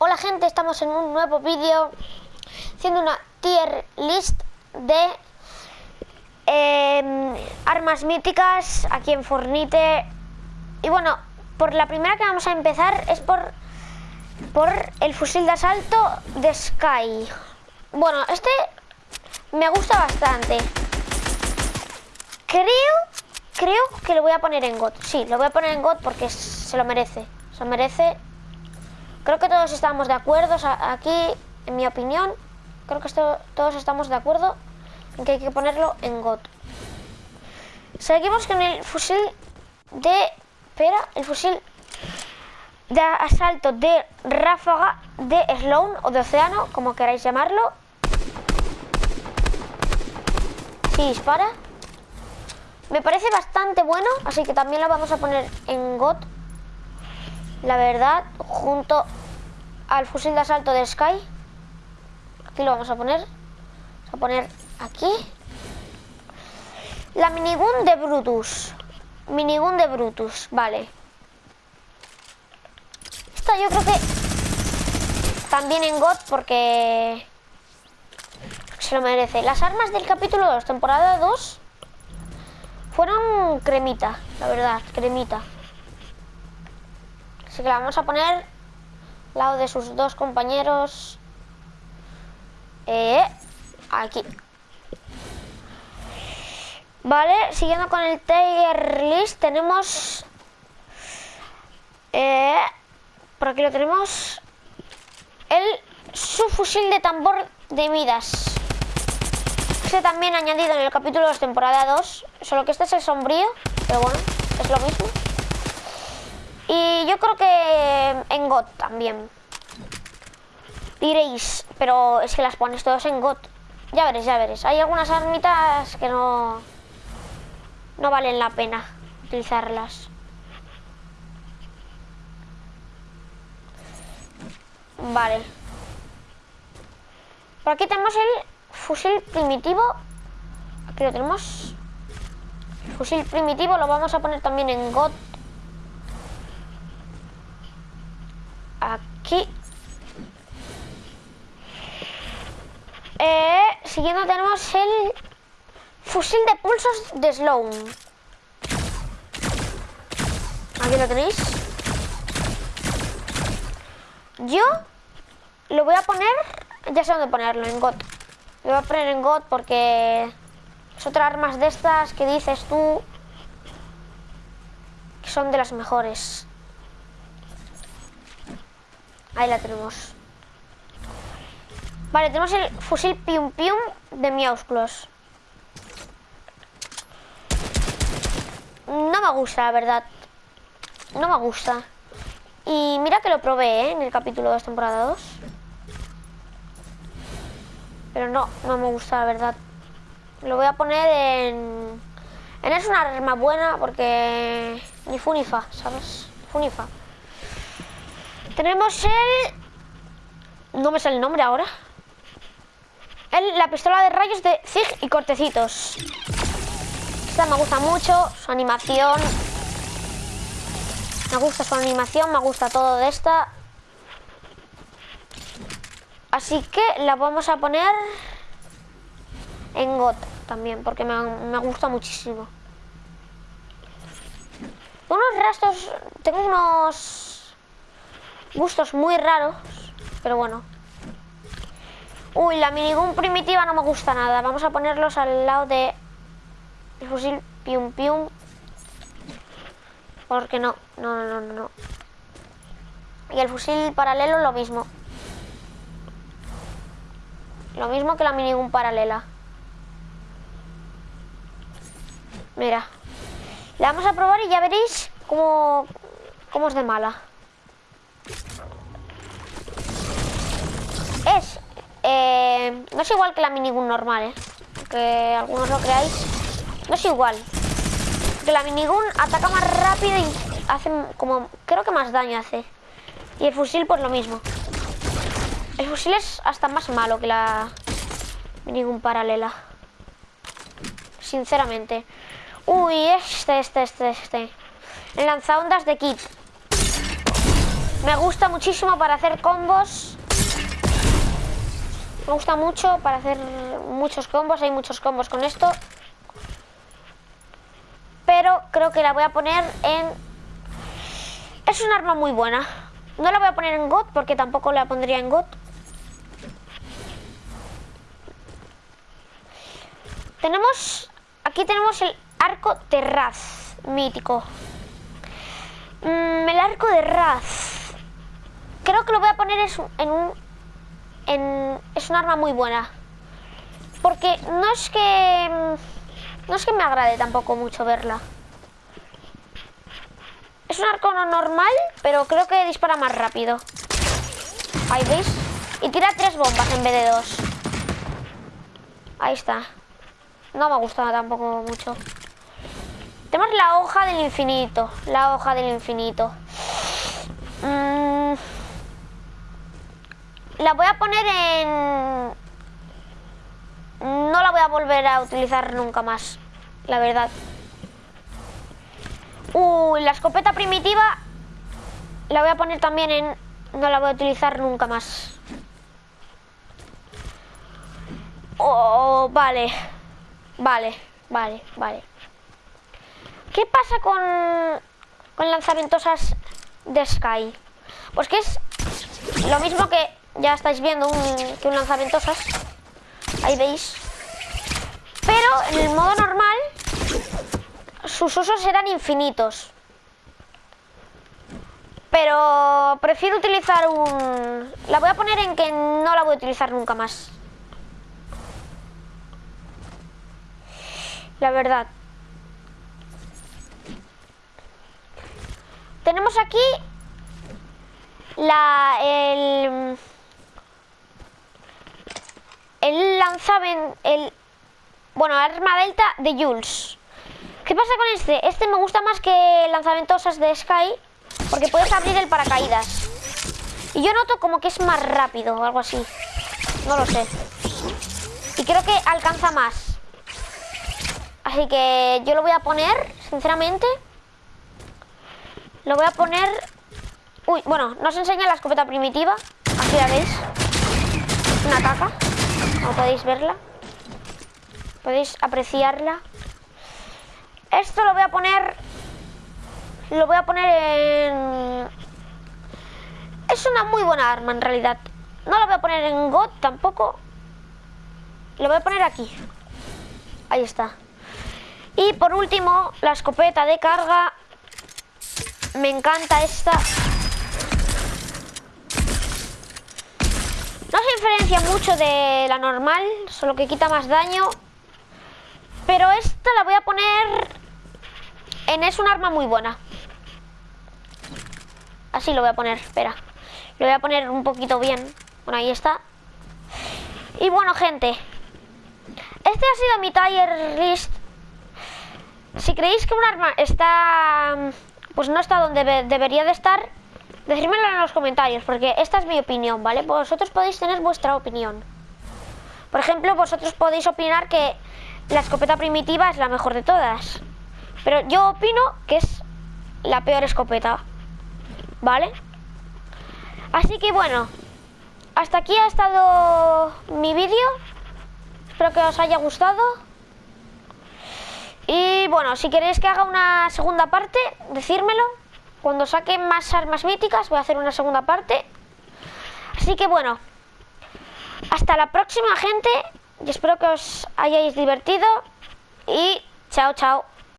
Hola gente, estamos en un nuevo vídeo haciendo una tier list de eh, armas míticas aquí en Fornite. Y bueno, por la primera que vamos a empezar es por, por el fusil de asalto de Sky. Bueno, este me gusta bastante. Creo, creo que lo voy a poner en God. Sí, lo voy a poner en God porque se lo merece. Se lo merece Creo que todos estamos de acuerdo aquí, en mi opinión, creo que todos estamos de acuerdo en que hay que ponerlo en GOT. Seguimos con el fusil de... Espera, el fusil de asalto de ráfaga de Sloan o de océano, como queráis llamarlo. Sí, dispara. Me parece bastante bueno, así que también lo vamos a poner en GOT. La verdad, junto al fusil de asalto de Sky. Aquí lo vamos a poner. Vamos a poner aquí. La minigun de Brutus. Minigun de Brutus, vale. Esta yo creo que también en God porque se lo merece. Las armas del capítulo 2, temporada 2, fueron cremita, la verdad, cremita. Así que la vamos a poner lado de sus dos compañeros. Eh, aquí. Vale, siguiendo con el tier list, tenemos... Eh, por aquí lo tenemos. El subfusil de tambor de Midas. Este también añadido en el capítulo 2, temporada 2. Solo que este es el sombrío, pero bueno, es lo mismo. Y yo creo que GOT también. Diréis, pero es que las pones todos en GOT. Ya veréis, ya veréis. Hay algunas armitas que no... No valen la pena utilizarlas. Vale. Por aquí tenemos el fusil primitivo. Aquí lo tenemos. fusil primitivo lo vamos a poner también en GOT aquí. Eh, siguiendo tenemos el fusil de pulsos de Sloan. Aquí lo tenéis. Yo lo voy a poner, ya sé dónde ponerlo, en GOT. Lo voy a poner en GOT porque es otra armas de estas que dices tú que son de las mejores. Ahí la tenemos. Vale, tenemos el fusil Pium Pium de Miausclos. No me gusta, la verdad. No me gusta. Y mira que lo probé, ¿eh? En el capítulo 2, temporada 2. Pero no, no me gusta, la verdad. Lo voy a poner en... En es una arma buena porque... Ni funifa, ¿sabes? Funifa. Tenemos el... No me sale el nombre ahora. El, la pistola de rayos de Zig y Cortecitos. Esta me gusta mucho, su animación. Me gusta su animación, me gusta todo de esta. Así que la vamos a poner en GOT también, porque me, me gusta muchísimo. Unos rastros, tengo unos gustos muy raros, pero bueno. Uy, la minigun primitiva no me gusta nada. Vamos a ponerlos al lado de el fusil pium pium. Porque no, no, no, no, no. Y el fusil paralelo lo mismo. Lo mismo que la minigun paralela. Mira. La vamos a probar y ya veréis cómo, cómo es de mala. Eh, no es igual que la minigun normal, ¿eh? Que algunos lo creáis. No es igual. Que la minigun ataca más rápido y hace como... Creo que más daño hace. Y el fusil pues lo mismo. El fusil es hasta más malo que la minigun paralela. Sinceramente. Uy, este, este, este, este. El lanzaondas de Kit. Me gusta muchísimo para hacer combos. Me gusta mucho para hacer muchos combos. Hay muchos combos con esto. Pero creo que la voy a poner en... Es un arma muy buena. No la voy a poner en God porque tampoco la pondría en God. Tenemos... Aquí tenemos el arco de Raz, mítico. Mm, el arco de Raz. Creo que lo voy a poner en un... Es un arma muy buena. Porque no es que... No es que me agrade tampoco mucho verla. Es un arco no normal, pero creo que dispara más rápido. Ahí veis. Y tira tres bombas en vez de dos. Ahí está. No me ha gustado tampoco mucho. Tenemos la hoja del infinito. La hoja del infinito. Mm. La voy a poner en... No la voy a volver a utilizar nunca más. La verdad. Uy, la escopeta primitiva la voy a poner también en... No la voy a utilizar nunca más. Oh, vale. Vale, vale, vale. ¿Qué pasa con, con lanzamientosas de Sky? Pues que es lo mismo que ya estáis viendo un, que un. Ahí veis. Pero en el modo normal sus usos eran infinitos. Pero prefiero utilizar un... La voy a poner en que no la voy a utilizar nunca más. la verdad. Tenemos aquí la el el lanzaben el bueno, arma delta de Jules. ¿Qué pasa con este? Este me gusta más que lanzamentosas de Sky porque puedes abrir el paracaídas. Y yo noto como que es más rápido o algo así. No lo sé. Y creo que alcanza más. Así que yo lo voy a poner, sinceramente. Lo voy a poner... Uy, bueno, no os enseña la escopeta primitiva. Aquí la veis. Una caca. Como podéis verla. Podéis apreciarla. Esto lo voy a poner... Lo voy a poner en... Es una muy buena arma en realidad. No lo voy a poner en God tampoco. Lo voy a poner aquí. Ahí está. Y por último, la escopeta de carga. Me encanta esta. No se mucho de la normal, solo que quita más daño. Pero esta la voy a poner en es un arma muy buena. Así lo voy a poner, espera. Lo voy a poner un poquito bien. Bueno, ahí está. Y bueno, gente. Este ha sido mi tier list si creéis que un arma está... Pues no está donde debería de estar, decírmelo en los comentarios, porque esta es mi opinión, ¿vale? Vosotros podéis tener vuestra opinión. Por ejemplo, vosotros podéis opinar que la escopeta primitiva es la mejor de todas. Pero yo opino que es la peor escopeta. ¿Vale? Así que bueno, hasta aquí ha estado mi vídeo. Espero que os haya gustado. Y bueno, si queréis que haga una segunda parte, decírmelo. Cuando saque más armas míticas voy a hacer una segunda parte. Así que bueno, hasta la próxima gente y espero que os hayáis divertido y chao chao.